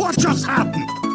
What just happened?